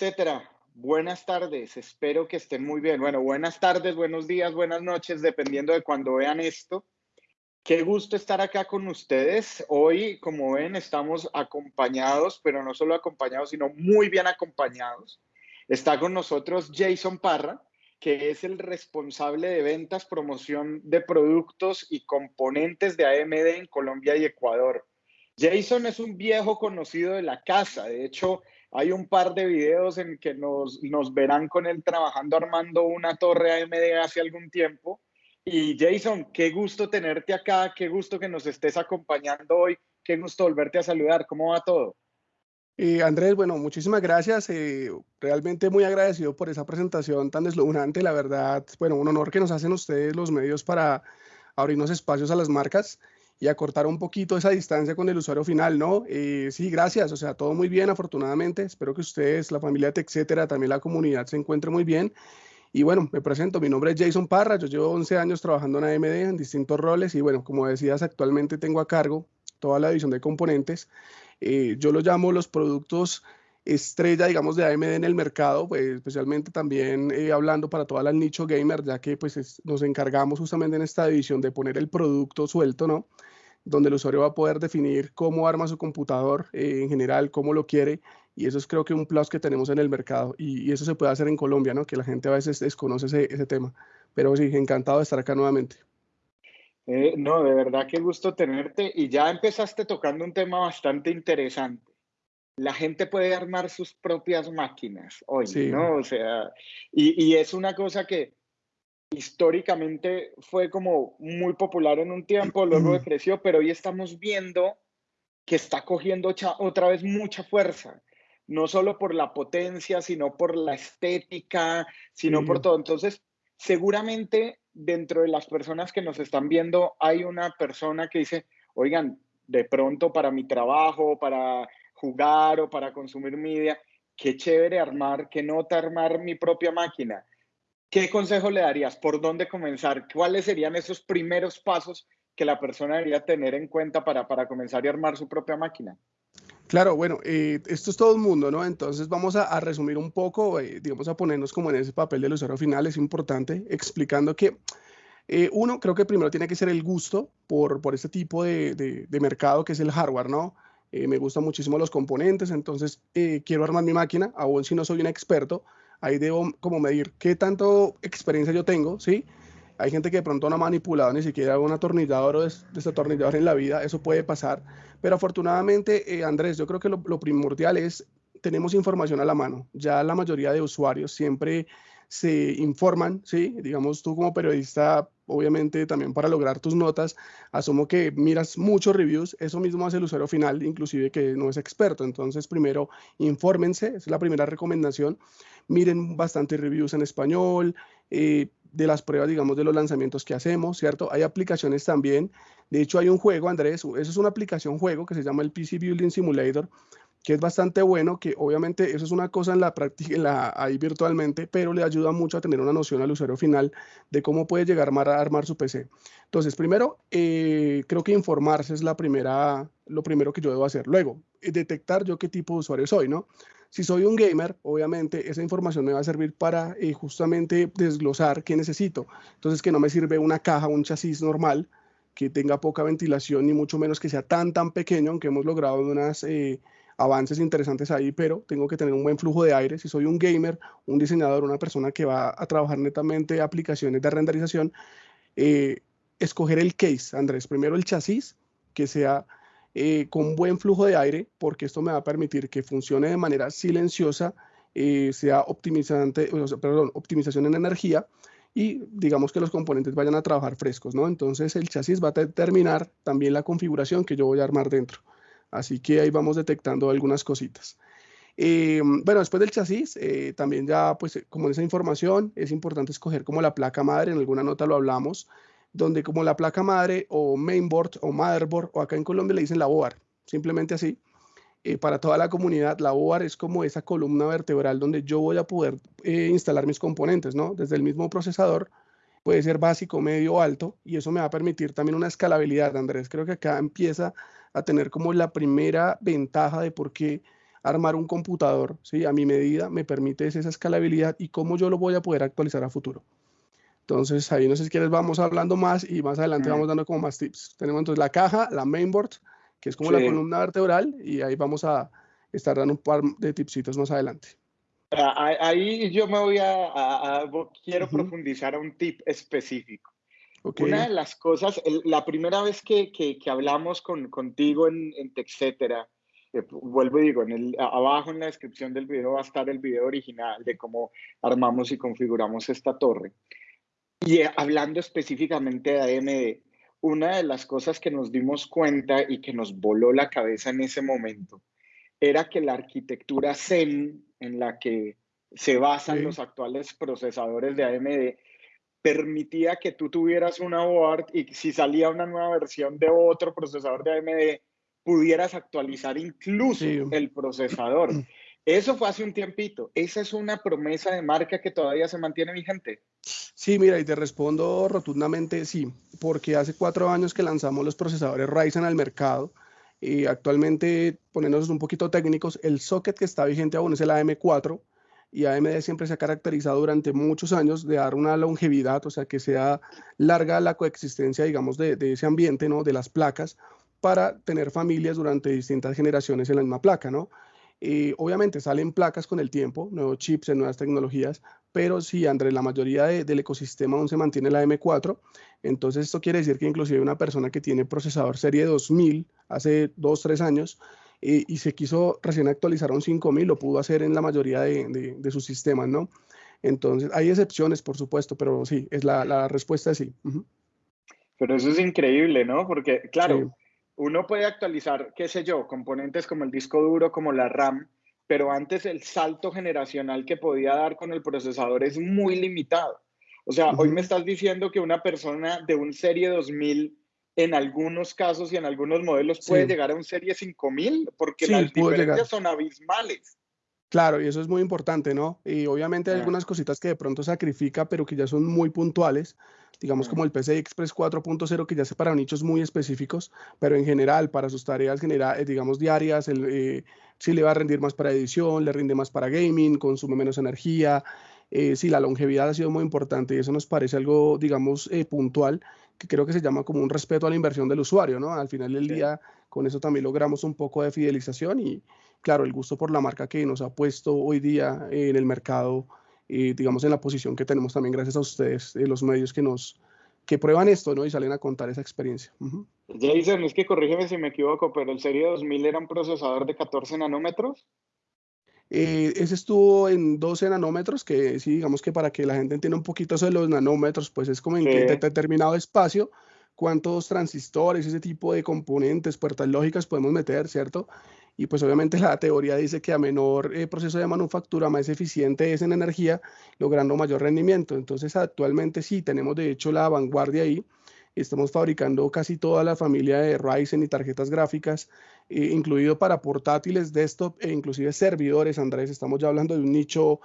etcétera. Buenas tardes, espero que estén muy bien. Bueno, buenas tardes, buenos días, buenas noches, dependiendo de cuando vean esto. Qué gusto estar acá con ustedes. Hoy, como ven, estamos acompañados, pero no solo acompañados, sino muy bien acompañados. Está con nosotros Jason Parra, que es el responsable de ventas, promoción de productos y componentes de AMD en Colombia y Ecuador. Jason es un viejo conocido de la casa. De hecho, hay un par de videos en que nos, verán con él trabajando armando una torre AMD hace algún tiempo. Y Jason, qué gusto tenerte acá, qué gusto que nos estés acompañando hoy, qué gusto volverte a saludar. ¿Cómo va todo? Eh, Andrés, bueno, muchísimas gracias. Eh, realmente muy agradecido por esa presentación tan deslumbrante. La verdad, bueno, un honor que nos hacen ustedes los medios para abrirnos espacios a las marcas y acortar un poquito esa distancia con el usuario final, ¿no? Eh, sí, gracias, o sea, todo muy bien, afortunadamente. Espero que ustedes, la familia, etcétera, también la comunidad se encuentre muy bien. Y bueno, me presento, mi nombre es Jason Parra, yo llevo 11 años trabajando en AMD en distintos roles y bueno, como decías, actualmente tengo a cargo toda la división de componentes eh, yo lo llamo los productos estrella, digamos, de AMD en el mercado, pues, especialmente también eh, hablando para toda la nicho gamer, ya que pues nos encargamos justamente en esta división de poner el producto suelto, ¿no? Donde el usuario va a poder definir cómo arma su computador eh, en general, cómo lo quiere, y eso es creo que un plus que tenemos en el mercado, y, eso se puede hacer en Colombia, ¿no? Que la gente a veces desconoce ese, tema. Pero sí, encantado de estar acá nuevamente. Eh, no, de verdad qué gusto tenerte. Y ya empezaste tocando un tema bastante interesante. La gente puede armar sus propias máquinas hoy, ¿no? O sea, y, y, es una cosa que históricamente fue como muy popular en un tiempo, luego creció, pero hoy estamos viendo que está cogiendo otra vez mucha fuerza, no solo por la potencia, sino por la estética, sino por todo. Entonces, seguramente dentro de las personas que nos están viendo hay una persona que dice, oigan, de pronto para mi trabajo, para jugar o para consumir media, qué chévere armar, qué nota armar mi propia máquina. ¿Qué consejo le darías? ¿Por dónde comenzar? ¿Cuáles serían esos primeros pasos que la persona debería tener en cuenta para, para comenzar a armar su propia máquina? Claro, bueno, eh, esto es todo el mundo, ¿no? Entonces vamos a, resumir un poco, eh, digamos, a ponernos como en ese papel del usuario final, es importante, explicando que eh, uno, creo que primero tiene que ser el gusto por, por este tipo de, de, mercado que es el hardware, ¿no? Me gustan muchísimo los componentes, entonces quiero armar mi máquina, aún si no soy un experto, ahí debo como medir qué tanto experiencia yo tengo, ¿sí? Hay gente que de pronto no ha manipulado ni siquiera un atornillador o desatornillador en la vida, eso puede pasar. Pero afortunadamente, eh, Andrés, yo creo que lo, lo primordial es, tenemos información a la mano. Ya la mayoría de usuarios siempre se informan, ¿sí? Digamos, tú como periodista, obviamente también para lograr tus notas, asumo que miras muchos reviews, eso mismo hace el usuario final, inclusive que no es experto. Entonces, primero, infórmense, es la primera recomendación. Miren bastantes reviews en español, eh, de las pruebas, digamos, de los lanzamientos que hacemos, ¿cierto? Hay aplicaciones también. De hecho, hay un juego, Andrés, eso es una aplicación juego que se llama el PC Building Simulator, que es bastante bueno, que obviamente eso es una cosa en la práctica, la, ahí virtualmente, pero le ayuda mucho a tener una noción al usuario final de cómo puede llegar a armar su PC. Entonces, primero, eh, creo que informarse es la primera, lo primero que yo debo hacer. Luego, eh, detectar yo qué tipo de usuario soy, ¿no? Si soy un gamer, obviamente esa información me va a servir para eh, justamente desglosar qué necesito. Entonces, que no me sirve una caja, un chasis normal, que tenga poca ventilación, ni mucho menos que sea tan, tan pequeño, aunque hemos logrado unos eh, avances interesantes ahí, pero tengo que tener un buen flujo de aire. Si soy un gamer, un diseñador, una persona que va a trabajar netamente aplicaciones de renderización, eh, escoger el case, Andrés. Primero el chasis, que sea eh, con buen flujo de aire, porque esto me va a permitir que funcione de manera silenciosa, eh, sea optimizante, perdón, optimización en energía y digamos que los componentes vayan a trabajar frescos, ¿no? Entonces el chasis va a determinar también la configuración que yo voy a armar dentro. Así que ahí vamos detectando algunas cositas. Eh, bueno, después del chasis, también ya, pues, como en esa información, es importante escoger como la placa madre, en alguna nota lo hablamos, donde como la placa madre o mainboard o motherboard o acá en Colombia le dicen la board, simplemente así. Eh, para toda la comunidad, la board es como esa columna vertebral donde yo voy a poder eh, instalar mis componentes, ¿no? Desde el mismo procesador, puede ser básico, medio o alto, y eso me va a permitir también una escalabilidad, Andrés. Creo que acá empieza a tener como la primera ventaja de por qué armar un computador, ¿sí? A mi medida me permite esa escalabilidad y cómo yo lo voy a poder actualizar a futuro. Entonces, ahí no sé si quieres, vamos hablando más y más adelante vamos dando como más tips. Tenemos entonces la caja, la mainboard, que es como la columna vertebral, y ahí vamos a estar dando un par de tipsitos más adelante. Ah, ahí yo me voy a, quiero profundizar a un tip específico. Una de las cosas, la primera vez que, que, hablamos con, contigo en, en TechCetera, eh, vuelvo y digo, en el, abajo en la descripción del video va a estar el video original de cómo armamos y configuramos esta torre. Y eh, hablando específicamente de AMD, una de las cosas que nos dimos cuenta y que nos voló la cabeza en ese momento era que la arquitectura Zen en la que se basan los actuales procesadores de AMD permitía que tú tuvieras una board y si salía una nueva versión de otro procesador de AMD, pudieras actualizar incluso el procesador. Eso fue hace un tiempito. ¿Esa es una promesa de marca que todavía se mantiene vigente? Sí, mira, y te respondo rotundamente sí, porque hace cuatro años que lanzamos los procesadores Ryzen al mercado y actualmente, poniéndonos un poquito técnicos, el socket que está vigente aún es el AM4 y AMD siempre se ha caracterizado durante muchos años de dar una longevidad, o sea, que sea larga la coexistencia, digamos, de, ese ambiente, ¿no? De las placas para tener familias durante distintas generaciones en la misma placa, ¿no? Y obviamente salen placas con el tiempo, nuevos chips, nuevas tecnologías, pero sí, Andrés, la mayoría del ecosistema aún se mantiene la M4. Entonces, esto quiere decir que inclusive una persona que tiene procesador serie 2000 hace 2, 3 años eh, y se quiso recién actualizar a un 5000, lo pudo hacer en la mayoría de, de, sus sistemas, ¿no? Entonces, hay excepciones, por supuesto, pero sí, es la, la respuesta es sí. Pero eso es increíble, ¿no? Porque, claro, uno puede actualizar, qué sé yo, componentes como el disco duro, como la RAM, pero antes el salto generacional que podía dar con el procesador es muy limitado. O sea, hoy me estás diciendo que una persona de un Serie 2000 en algunos casos y en algunos modelos puede llegar a un Serie 5000 porque las diferencias son abismales. Claro, y eso es muy importante, ¿no? Y obviamente hay algunas cositas que de pronto sacrifica, pero que ya son muy puntuales, digamos como el PCI Express 4.0, que ya se para nichos muy específicos, pero en general, para sus tareas, general, eh, digamos, diarias, el, eh, sí le va a rendir más para edición, le rinde más para gaming, consume menos energía, eh, sí, la longevidad ha sido muy importante y eso nos parece algo, digamos, puntual, que creo que se llama como un respeto a la inversión del usuario, ¿no? Al final del día, con eso también logramos un poco de fidelización y claro, el gusto por la marca que nos ha puesto hoy día en el mercado, y digamos en la posición que tenemos también gracias a ustedes, eh, los medios que nos que prueban esto, ¿no? Y salen a contar esa experiencia. Jason, es que corrígeme si me equivoco, pero el Serie 2000 era un procesador de 14 nanómetros. Eh, ese estuvo en 12 nanómetros, que sí, digamos que para que la gente entienda un poquito eso de los nanómetros, pues es como en determinado espacio, cuántos transistores, ese tipo de componentes, puertas lógicas podemos meter, ¿cierto? Y pues obviamente la teoría dice que a menor eh, proceso de manufactura, más eficiente es en energía, logrando mayor rendimiento. Entonces actualmente sí, tenemos de hecho la vanguardia ahí. Estamos fabricando casi toda la familia de Ryzen y tarjetas gráficas, eh, incluido para portátiles, desktop e inclusive servidores, Andrés. Estamos ya hablando de un nicho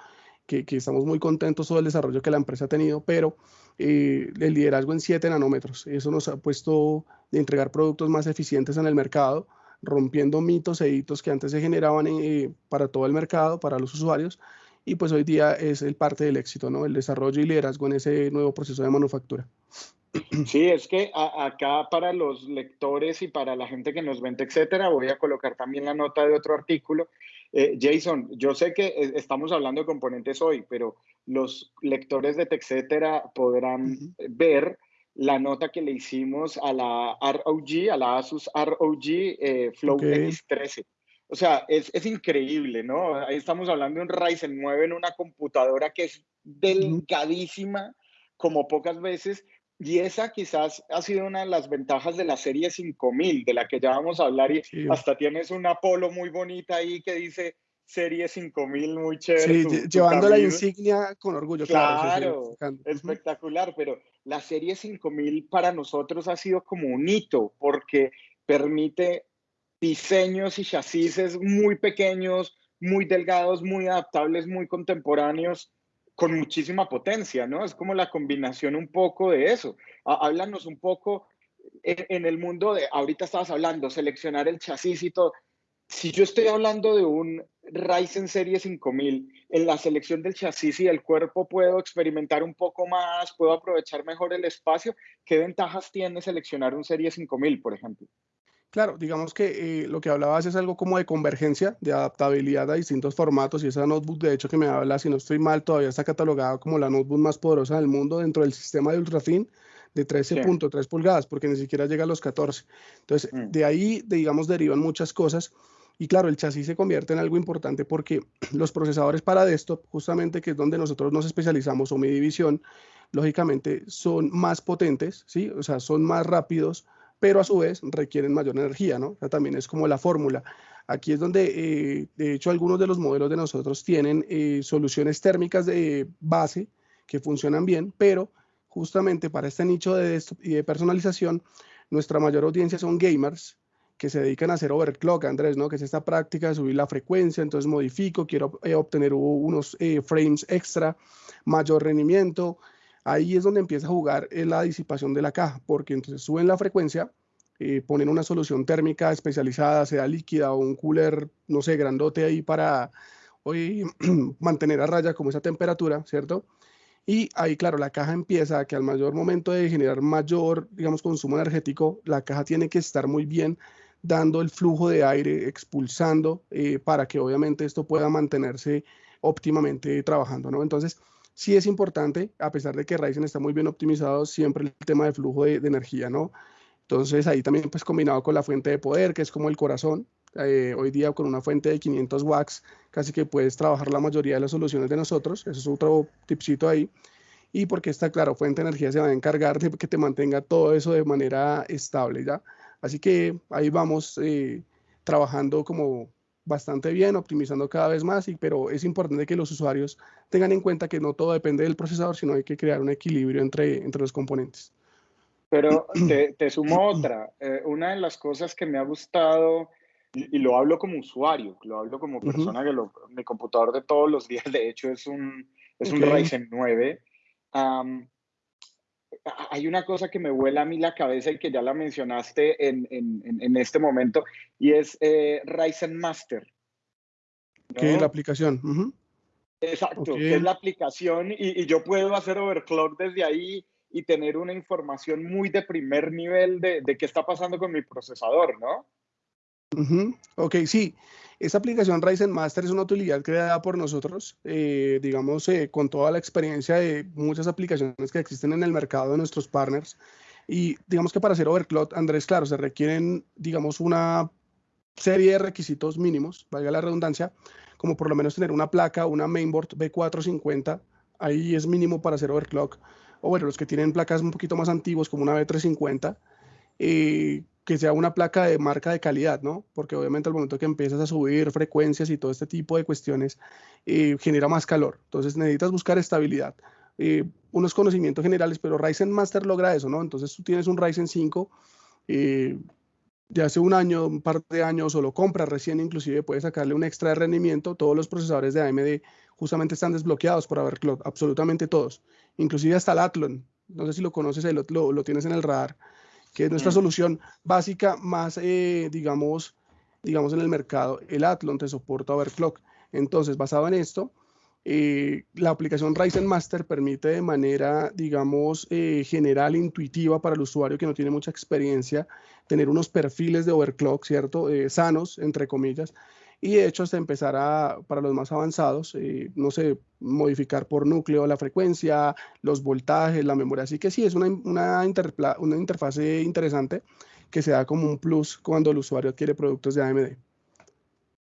que, que estamos muy contentos todo el desarrollo que la empresa ha tenido, pero eh, el liderazgo en 7 nanómetros. Eso nos ha puesto de entregar productos más eficientes en el mercado rompiendo mitos e hitos que antes se generaban eh, para todo el mercado, para los usuarios, y pues hoy día es el parte del éxito, ¿no? El desarrollo y liderazgo en ese nuevo proceso de manufactura. Sí, es que acá para los lectores y para la gente que nos vende, etcétera, voy a colocar también la nota de otro artículo. Eh, Jason, yo sé que eh, estamos hablando de componentes hoy, pero los lectores de TechCetera podrán ver la nota que le hicimos a la ROG, a la Asus ROG eh, Flow X13. O sea, es, es, increíble, ¿no? Ahí estamos hablando de un Ryzen 9 en una computadora que es delgadísima, como pocas veces, y esa quizás ha sido una de las ventajas de la serie 5000, de la que ya vamos a hablar, y hasta tienes una Apollo muy bonita ahí que dice Serie 5000 muy chévere. Sí, llevando la insignia con orgullo. Claro, espectacular, pero la Serie 5000 para nosotros ha sido como un hito porque permite diseños y chasis muy pequeños, muy delgados, muy adaptables, muy contemporáneos, con muchísima potencia, ¿no? Es como la combinación un poco de eso. Háblanos un poco en, en el mundo de, ahorita estabas hablando, seleccionar el chasis y todo si yo estoy hablando de un Ryzen Serie 5000, en la selección del chasis y del cuerpo puedo experimentar un poco más, puedo aprovechar mejor el espacio. ¿Qué ventajas tiene seleccionar un Serie 5000, por ejemplo? Claro, digamos que eh, lo que hablabas es algo como de convergencia, de adaptabilidad a distintos formatos y esa notebook, de hecho, que me habla, si no estoy mal, todavía está catalogada como la notebook más poderosa del mundo dentro del sistema de ultrafin de 13.3 pulgadas, porque ni siquiera llega a los 14. Entonces, mm. de ahí, digamos, derivan muchas cosas. Y claro, el chasis se convierte en algo importante porque los procesadores para desktop, justamente que es donde nosotros nos especializamos o mi división, lógicamente son más potentes, ¿sí? O sea, son más rápidos, pero a su vez requieren mayor energía, ¿no? O sea, también es como la fórmula. Aquí es donde, eh, de hecho, algunos de los modelos de nosotros tienen eh, soluciones térmicas de base que funcionan bien, pero justamente para este nicho de de personalización, nuestra mayor audiencia son gamers, que se dedican a hacer overclock, Andrés, ¿no? Que es esta práctica de subir la frecuencia, entonces modifico, quiero eh, obtener unos frames extra, mayor rendimiento. Ahí es donde empieza a jugar eh, la disipación de la caja, porque entonces suben la frecuencia, ponen una solución térmica especializada, sea líquida o un cooler, no sé, grandote ahí para hoy mantener a raya como esa temperatura, ¿cierto? Y ahí, claro, la caja empieza a que al mayor momento de generar mayor, digamos, consumo energético, la caja tiene que estar muy bien dando el flujo de aire, expulsando, eh, para que obviamente esto pueda mantenerse óptimamente trabajando, ¿no? Entonces, sí es importante, a pesar de que Ryzen está muy bien optimizado, siempre el tema de flujo de, energía, ¿no? Entonces, ahí también, pues, combinado con la fuente de poder, que es como el corazón, eh, hoy día con una fuente de 500 watts, casi que puedes trabajar la mayoría de las soluciones de nosotros, eso es otro tipcito ahí, y porque está claro, fuente de energía se va a encargar de que te mantenga todo eso de manera estable, ¿ya? Así que ahí vamos eh, trabajando como bastante bien, optimizando cada vez más, y, pero es importante que los usuarios tengan en cuenta que no todo depende del procesador, sino hay que crear un equilibrio entre, entre los componentes. Pero te, sumo otra. Eh, una de las cosas que me ha gustado, y, lo hablo como usuario, lo hablo como persona que lo, mi computador de todos los días, de hecho, es un, es un Ryzen 9 hay una cosa que me vuela a mí la cabeza y que ya la mencionaste en, en, en este momento, y es eh, Ryzen Master. ¿Qué es la aplicación? Exacto, que es la aplicación y, y, yo puedo hacer overclock desde ahí y tener una información muy de primer nivel de, de qué está pasando con mi procesador, ¿no? Ok, sí. Esta aplicación Ryzen Master es una utilidad creada por nosotros, eh, digamos, eh, con toda la experiencia de muchas aplicaciones que existen en el mercado de nuestros partners. Y digamos que para hacer overclock, Andrés, claro, se requieren, digamos, una serie de requisitos mínimos, valga la redundancia, como por lo menos tener una placa, una mainboard B450, ahí es mínimo para hacer overclock. O bueno, los que tienen placas un poquito más antiguos, como una B350, eh, que sea una placa de marca de calidad, ¿no? Porque obviamente al momento que empiezas a subir frecuencias y todo este tipo de cuestiones, eh, genera más calor. Entonces necesitas buscar estabilidad. Eh, unos conocimientos generales, pero Ryzen Master logra eso, ¿no? Entonces tú tienes un Ryzen 5 de hace un año, un par de años, o lo compras recién, inclusive puedes sacarle un extra de rendimiento. Todos los procesadores de AMD justamente están desbloqueados por haber absolutamente todos, inclusive hasta el Athlon. No sé si lo conoces, lo, lo, lo tienes en el radar que es nuestra solución básica más, eh, digamos, digamos, en el mercado. El Athlon te soporta overclock. Entonces, basado en esto, eh, la aplicación Ryzen Master permite de manera, digamos, eh, general, intuitiva para el usuario que no tiene mucha experiencia, tener unos perfiles de overclock, ¿cierto? sanos, entre comillas, y de hecho hasta empezar a, para los más avanzados, eh, no sé, modificar por núcleo la frecuencia, los voltajes, la memoria. Así que sí, es una, una, una interfase interesante que se da como un plus cuando el usuario adquiere productos de AMD.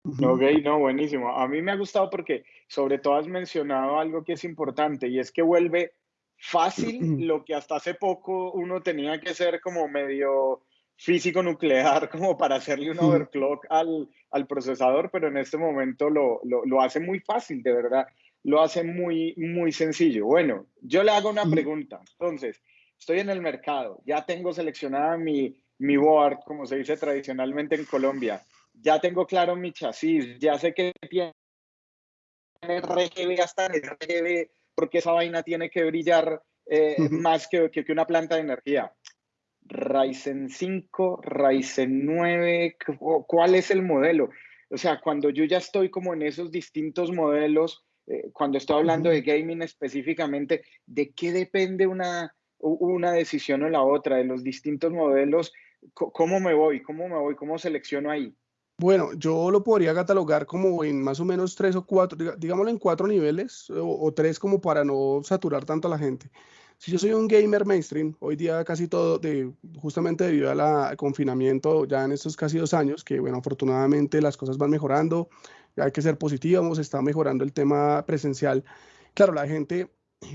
Ok, no, buenísimo. A mí me ha gustado porque sobre todo has mencionado algo que es importante y es que vuelve fácil lo que hasta hace poco uno tenía que ser como medio físico nuclear como para hacerle un overclock al, al procesador, pero en este momento lo, lo, lo, hace muy fácil, de verdad, lo hace muy, muy sencillo. Bueno, yo le hago una pregunta. Entonces, estoy en el mercado, ya tengo seleccionada mi, mi board, como se dice tradicionalmente en Colombia, ya tengo claro mi chasis, ya sé que tiene RGB hasta RGB, porque esa vaina tiene que brillar eh, más que, que, que una planta de energía Ryzen 5, Ryzen 9, ¿cuál es el modelo? O sea, cuando yo ya estoy como en esos distintos modelos, eh, cuando estoy hablando de gaming específicamente, ¿de qué depende una, una decisión o la otra? De los distintos modelos, ¿cómo me voy? ¿Cómo me voy? ¿Cómo selecciono ahí? Bueno, yo lo podría catalogar como en más o menos tres o cuatro, digámoslo en cuatro niveles o, tres como para no saturar tanto a la gente. Si yo soy un gamer mainstream, hoy día casi todo, de, justamente debido al confinamiento ya en estos casi dos años, que bueno, afortunadamente las cosas van mejorando, hay que ser positivos, está mejorando el tema presencial. Claro, la gente,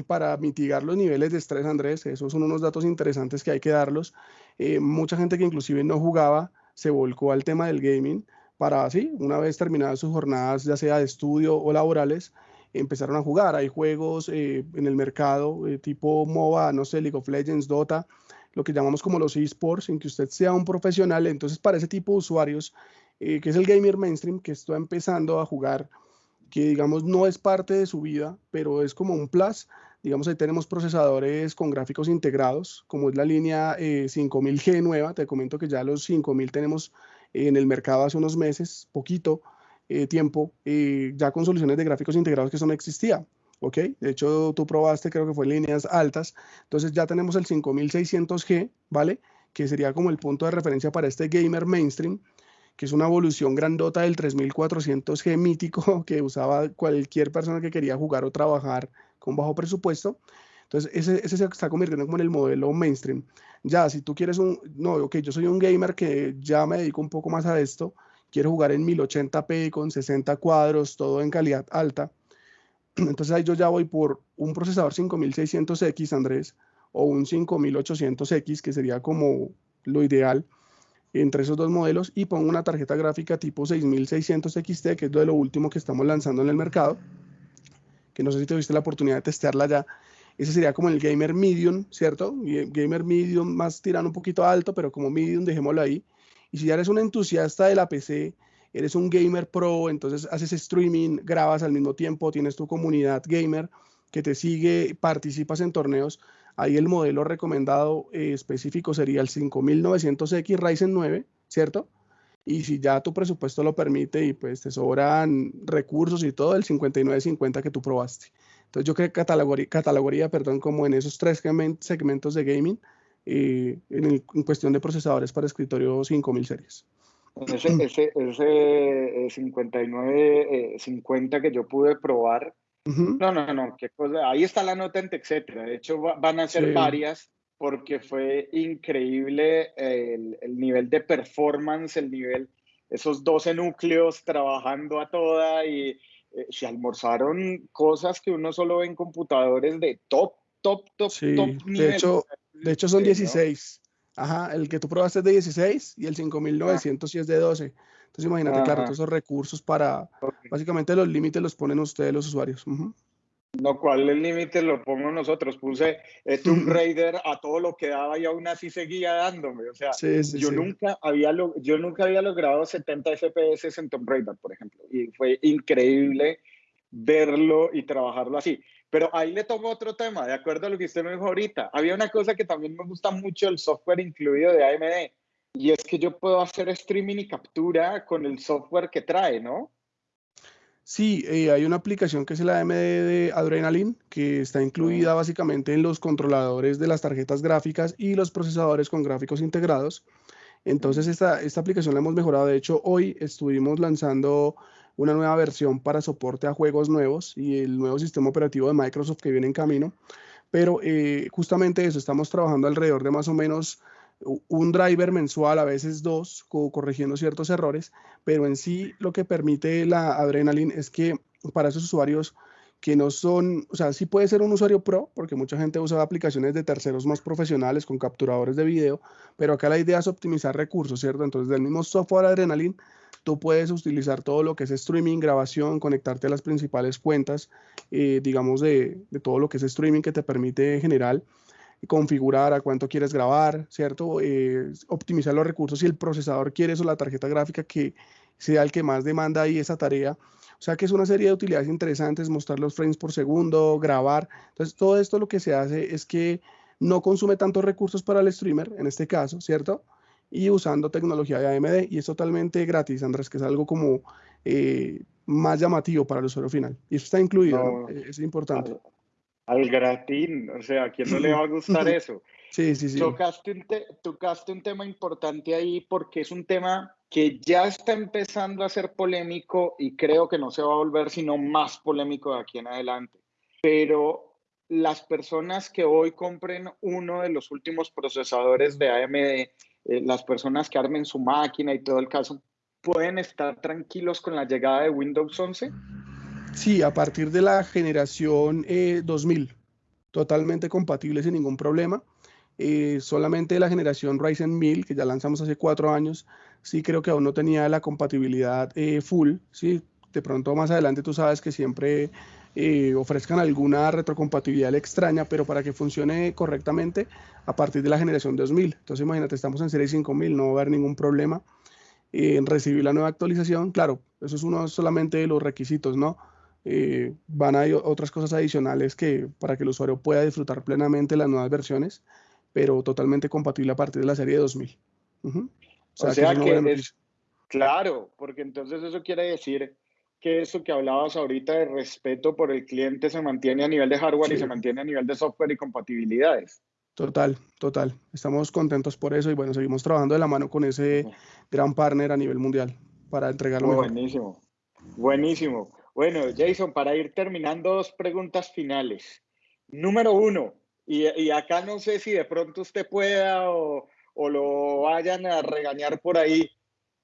para mitigar los niveles de estrés, Andrés, esos son unos datos interesantes que hay que darlos. Eh, mucha gente que inclusive no jugaba se volcó al tema del gaming para así, una vez terminadas sus jornadas, ya sea de estudio o laborales, empezaron a jugar. Hay juegos eh, en el mercado eh, tipo MOBA, no sé, League of Legends, Dota, lo que llamamos como los esports, en que usted sea un profesional. Entonces, para ese tipo de usuarios, eh, que es el gamer mainstream, que está empezando a jugar, que digamos no es parte de su vida, pero es como un plus. Digamos, ahí tenemos procesadores con gráficos integrados, como es la línea 5000G nueva. Te comento que ya los 5000 tenemos en el mercado hace unos meses, poquito eh, tiempo, eh, ya con soluciones de gráficos integrados que eso no existía. ¿ok? De hecho, tú probaste, creo que fue líneas altas. Entonces ya tenemos el 5600G, ¿vale? Que sería como el punto de referencia para este gamer mainstream, que es una evolución grandota del 3400G mítico que usaba cualquier persona que quería jugar o trabajar con bajo presupuesto. Entonces, ese, ese se está convirtiendo como en el modelo mainstream. Ya, si tú quieres un, no, ok, yo soy un gamer que ya me dedico un poco más a esto, quiero jugar en 1080p con 60 cuadros, todo en calidad alta. Entonces ahí yo ya voy por un procesador 5600X, Andrés, o un 5800X, que sería como lo ideal entre esos dos modelos, y pongo una tarjeta gráfica tipo 6600 XT, que es de lo último que estamos lanzando en el mercado, que no sé si tuviste la oportunidad de testearla ya, ese sería como el gamer medium, ¿cierto? Gamer medium más tirando un poquito alto, pero como medium, dejémoslo ahí. Si ya eres un entusiasta de la PC, eres un gamer pro, entonces haces streaming, grabas al mismo tiempo, tienes tu comunidad gamer que te sigue, participas en torneos, ahí el modelo recomendado eh, específico sería el 5900X Ryzen 9, ¿cierto? Y si ya tu presupuesto lo permite y pues te sobran recursos y todo, el 5950 que tú probaste. Entonces yo creo que catalogaría, perdón, como en esos tres segmentos de gaming eh, en, cuestión de procesadores para escritorio 5000 series. Ese, ese, ese 59, eh, 50 eh, que yo pude probar, no, no, no, qué cosa, ahí está la nota en etcétera. De hecho, van a ser varias porque fue increíble el, el, nivel de performance, el nivel, esos 12 núcleos trabajando a toda y eh, se almorzaron cosas que uno solo ve en computadores de top, top, top, top nivel. De hecho, de hecho son 16. Ajá, el que tú probaste es de 16 y el 5900 sí es de 12. Entonces imagínate, claro, todos esos recursos para, básicamente los límites los ponen ustedes los usuarios. No, ¿cuál el límite lo pongo nosotros? Puse eh, Tomb Raider a todo lo que daba y aún así seguía dándome. O sea, yo, Nunca había yo nunca había logrado 70 FPS en Tomb Raider, por ejemplo. Y fue increíble verlo y trabajarlo así. Pero ahí le tomo otro tema, de acuerdo a lo que usted me dijo ahorita. Había una cosa que también me gusta mucho el software incluido de AMD. Y es que yo puedo hacer streaming y captura con el software que trae, ¿no? Sí, eh, hay una aplicación que es la AMD de Adrenaline, que está incluida básicamente en los controladores de las tarjetas gráficas y los procesadores con gráficos integrados. Entonces, esta, esta aplicación la hemos mejorado. De hecho, hoy estuvimos lanzando una nueva versión para soporte a juegos nuevos y el nuevo sistema operativo de Microsoft que viene en camino. Pero eh, justamente eso, estamos trabajando alrededor de más o menos un driver mensual, a veces dos, corrigiendo ciertos errores, pero en sí lo que permite la Adrenaline es que para esos usuarios que no son, o sea, sí puede ser un usuario pro, porque mucha gente usa aplicaciones de terceros más profesionales con capturadores de video, pero acá la idea es optimizar recursos, ¿cierto? Entonces, del mismo software Adrenaline, tú puedes utilizar todo lo que es streaming, grabación, conectarte a las principales cuentas, eh, digamos, de, de, todo lo que es streaming que te permite en general configurar a cuánto quieres grabar, ¿cierto? Eh, optimizar los recursos si el procesador quiere eso, la tarjeta gráfica que sea el que más demanda ahí esa tarea. O sea que es una serie de utilidades interesantes, mostrar los frames por segundo, grabar. Entonces, todo esto lo que se hace es que no consume tantos recursos para el streamer, en este caso, ¿cierto? Y usando tecnología de AMD, y es totalmente gratis, Andrés, que es algo como eh, más llamativo para el usuario final. Y eso está incluido, es importante. Al, gratín, o sea, ¿a quién no le va a gustar eso? Sí, sí, sí. Tocaste un, tocaste un tema importante ahí porque es un tema que ya está empezando a ser polémico y creo que no se va a volver sino más polémico de aquí en adelante. Pero las personas que hoy compren uno de los últimos procesadores de AMD, eh, las personas que armen su máquina y todo el caso, ¿pueden estar tranquilos con la llegada de Windows 11? Sí, a partir de la generación 2000, eh, totalmente compatible sin ningún problema. Eh, solamente la generación Ryzen 1000, que ya lanzamos hace cuatro años, sí creo que aún no tenía la compatibilidad full, ¿sí? De pronto más adelante tú sabes que siempre eh, ofrezcan alguna retrocompatibilidad extraña, pero para que funcione correctamente a partir de la generación 2000. Entonces imagínate, estamos en serie 5000, no va a haber ningún problema en recibir la nueva actualización. Claro, eso es uno solamente de los requisitos, ¿no? Eh, van a haber otras cosas adicionales que para que el usuario pueda disfrutar plenamente las nuevas versiones, pero totalmente compatible a partir de la serie 2000. O sea, que, es, claro, porque entonces eso quiere decir que eso que hablabas ahorita de respeto por el cliente se mantiene a nivel de hardware y se mantiene a nivel de software y compatibilidades. Total, total. Estamos contentos por eso y bueno, seguimos trabajando de la mano con ese gran partner a nivel mundial para entregarlo mejor. Buenísimo, buenísimo. Bueno, Jason, para ir terminando, dos preguntas finales. Número uno, y, y acá no sé si de pronto usted pueda o, o lo vayan a regañar por ahí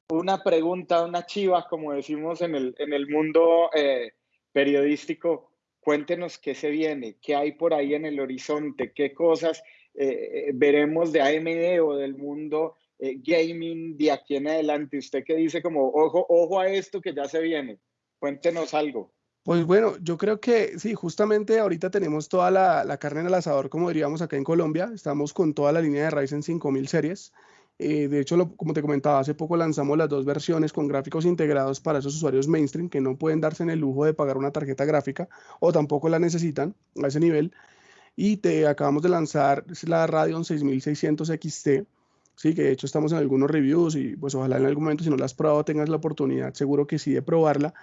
una pregunta, una chiva, como decimos en el, en el mundo eh, periodístico. Cuéntenos qué se viene, qué hay por ahí en el horizonte, qué cosas eh, eh, veremos de AMD o del mundo gaming de aquí en adelante. Usted que dice como, ojo, ojo a esto que ya se viene. Cuéntenos algo. Pues bueno, yo creo que sí, justamente ahorita tenemos toda la, la carne en el asador, como diríamos acá en Colombia. Estamos con toda la línea de Ryzen 5000 series. Eh, de hecho, como te comentaba, hace poco lanzamos las dos versiones con gráficos integrados para esos usuarios mainstream que no pueden darse en el lujo de pagar una tarjeta gráfica o tampoco la necesitan a ese nivel. Y te acabamos de lanzar la Radeon 6600 XT, sí, que de hecho estamos en algunos reviews y pues ojalá en algún momento si no la has probado tengas la oportunidad, seguro que sí, de probarla.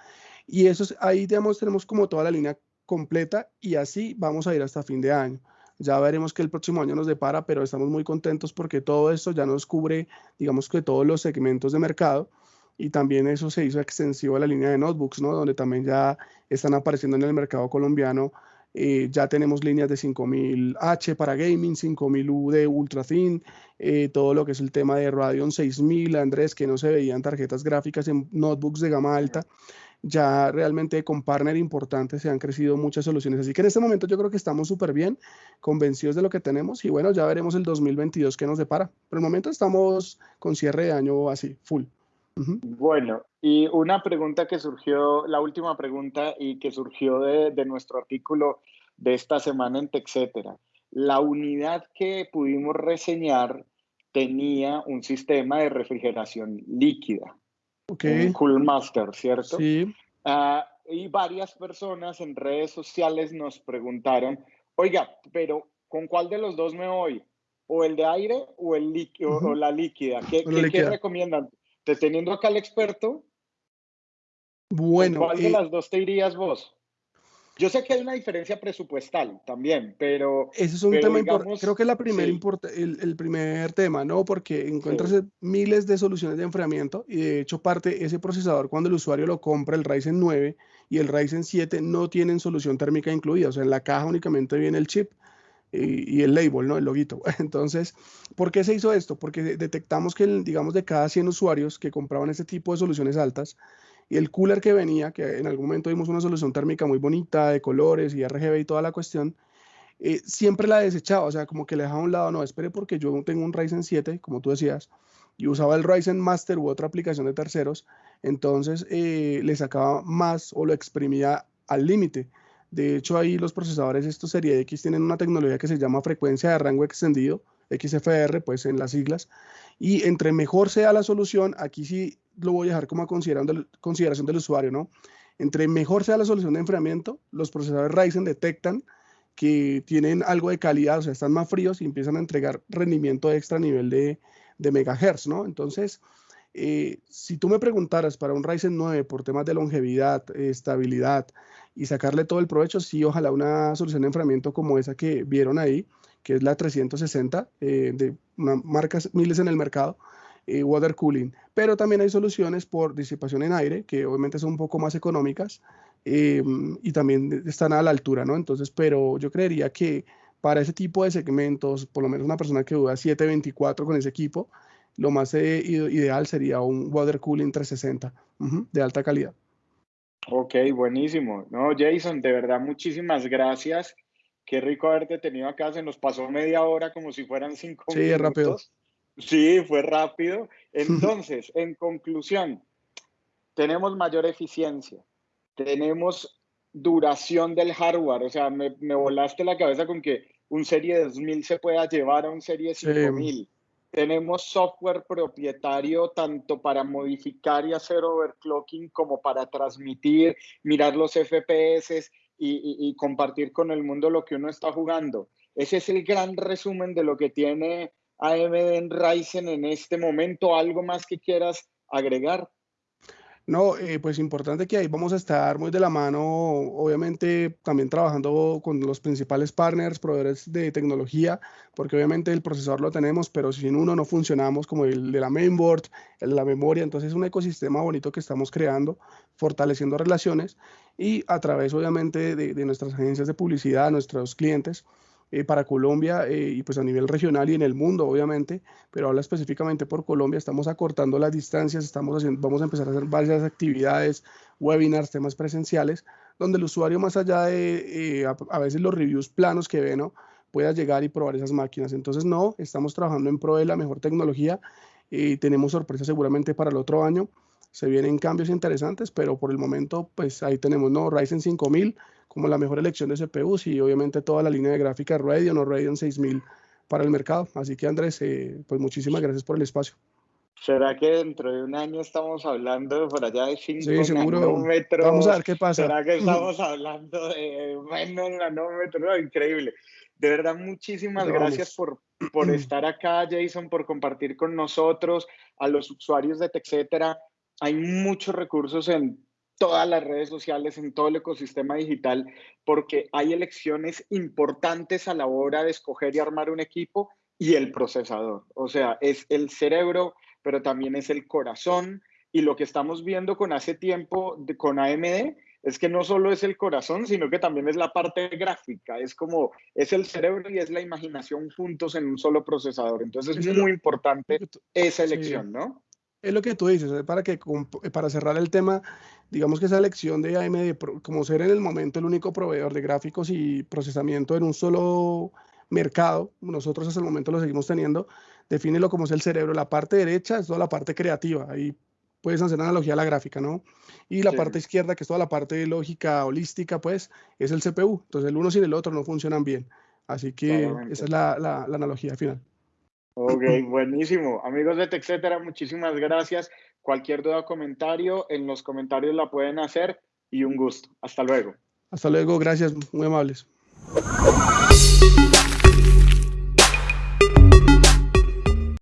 Y eso es, ahí digamos, tenemos como toda la línea completa y así vamos a ir hasta fin de año. Ya veremos qué el próximo año nos depara, pero estamos muy contentos porque todo esto ya nos cubre, digamos que todos los segmentos de mercado y también eso se hizo extensivo a la línea de notebooks, ¿no? Donde también ya están apareciendo en el mercado colombiano. Eh, ya tenemos líneas de 5000H para gaming, 5000U de ultra thin, eh, todo lo que es el tema de Radeon 6000, Andrés, que no se veían tarjetas gráficas en notebooks de gama alta ya realmente con partner importantes se han crecido muchas soluciones. Así que en este momento yo creo que estamos súper bien, convencidos de lo que tenemos y bueno, ya veremos el 2022 qué nos depara. Por el momento estamos con cierre de año así, full. Bueno, y una pregunta que surgió, la última pregunta y que surgió de, nuestro artículo de esta semana en TechCetera. La unidad que pudimos reseñar tenía un sistema de refrigeración líquida. Okay. Cool Master, ¿cierto? Sí. Ah, y varias personas en redes sociales nos preguntaron, oiga, pero ¿con cuál de los dos me voy? ¿O el de aire o, el líquido, o la líquida? ¿Qué, ¿qué, recomiendan? ¿Te teniendo acá el experto? Bueno. ¿Cuál de las dos te irías vos? Yo sé que hay una diferencia presupuestal también, pero... Ese es un tema importante. Creo que es la primer el, el, primer tema, ¿no? Porque encuentras miles de soluciones de enfriamiento y de hecho parte ese procesador cuando el usuario lo compra, el Ryzen 9 y el Ryzen 7 no tienen solución térmica incluida. O sea, en la caja únicamente viene el chip y, y el label, ¿no? El loguito. Entonces, ¿por qué se hizo esto? Porque detectamos que, digamos, de cada 100 usuarios que compraban este tipo de soluciones altas, el cooler que venía, que en algún momento vimos una solución térmica muy bonita, de colores y RGB y toda la cuestión, eh, siempre la desechaba, o sea, como que le dejaba a un lado, no, espere porque yo tengo un Ryzen 7, como tú decías, y usaba el Ryzen Master u otra aplicación de terceros, entonces eh, le sacaba más o lo exprimía al límite. De hecho, ahí los procesadores estos Serie X tienen una tecnología que se llama frecuencia de rango extendido, XFR, pues en las siglas, y entre mejor sea la solución, aquí sí lo voy a dejar como a consideración del usuario, ¿no? Entre mejor sea la solución de enfriamiento, los procesadores Ryzen detectan que tienen algo de calidad, o sea, están más fríos y empiezan a entregar rendimiento extra a nivel de, de megahertz, ¿no? Entonces, eh, si tú me preguntaras para un Ryzen 9 por temas de longevidad, estabilidad y sacarle todo el provecho, sí, ojalá una solución de enfriamiento como esa que vieron ahí, que es la 360 eh, de marcas miles en el mercado, eh, water cooling. Pero también hay soluciones por disipación en aire, que obviamente son un poco más económicas y también están a la altura, ¿no? Entonces, pero yo creería que para ese tipo de segmentos, por lo menos una persona que duda 724 con ese equipo, lo más eh, ideal sería un water cooling 360 de alta calidad. Ok, buenísimo. No, Jason, de verdad, muchísimas gracias. Qué rico haberte tenido acá. Se nos pasó media hora como si fueran cinco minutos. Sí, rápido. Sí, fue rápido. Entonces, en conclusión, tenemos mayor eficiencia, tenemos duración del hardware. O sea, me, volaste la cabeza con que un serie 2000 se pueda llevar a un serie 5000. Tenemos software propietario tanto para modificar y hacer overclocking como para transmitir, mirar los FPS y, compartir con el mundo lo que uno está jugando. Ese es el gran resumen de lo que tiene AMD en Ryzen en este momento. ¿Algo más que quieras agregar? No, eh, pues importante que ahí vamos a estar muy de la mano, obviamente también trabajando con los principales partners, proveedores de tecnología, porque obviamente el procesador lo tenemos, pero sin uno no funcionamos como el de la mainboard, la memoria, entonces es un ecosistema bonito que estamos creando, fortaleciendo relaciones y a través obviamente de, de nuestras agencias de publicidad, nuestros clientes, eh, para Colombia eh, y pues a nivel regional y en el mundo, obviamente, pero habla específicamente por Colombia, estamos acortando las distancias, estamos haciendo, vamos a empezar a hacer varias actividades, webinars, temas presenciales, donde el usuario más allá de eh, a, veces los reviews planos que ve, ¿no? pueda llegar y probar esas máquinas. Entonces, no, estamos trabajando en pro de la mejor tecnología y tenemos sorpresas seguramente para el otro año. Se vienen cambios interesantes, pero por el momento, pues ahí tenemos, ¿no? Ryzen 5000, como la mejor elección de CPUs y obviamente toda la línea de gráfica Radeon o Radeon 6000 para el mercado. Así que Andrés, eh, pues muchísimas gracias por el espacio. ¿Será que dentro de un año estamos hablando por allá de 5 sí, seguro. nanómetros? Vamos a ver qué pasa. ¿Será que estamos hablando de menos nanómetros? increíble. De verdad, muchísimas gracias por, por estar acá, Jason, por compartir con nosotros, a los usuarios de TechCetera. Hay muchos recursos en todas las redes sociales, en todo el ecosistema digital, porque hay elecciones importantes a la hora de escoger y armar un equipo y el procesador. O sea, es el cerebro, pero también es el corazón. Y lo que estamos viendo con hace tiempo con AMD es que no solo es el corazón, sino que también es la parte gráfica. Es como, es el cerebro y es la imaginación juntos en un solo procesador. Entonces es muy importante esa elección, ¿no? Es lo que tú dices, para, que, para cerrar el tema, digamos que esa elección de AMD, como ser en el momento el único proveedor de gráficos y procesamiento en un solo mercado, nosotros hasta el momento lo seguimos teniendo, defínelo como es el cerebro. La parte derecha es toda la parte creativa, ahí puedes hacer analogía a la gráfica, ¿no? Y la parte izquierda, que es toda la parte lógica, holística, pues, es el CPU. Entonces el uno sin el otro no funcionan bien. Así que esa es la, la analogía final. Ok, buenísimo. Amigos de TechCetera, muchísimas gracias. Cualquier duda o comentario, en los comentarios la pueden hacer y un gusto. Hasta luego. Hasta luego, gracias, muy amables.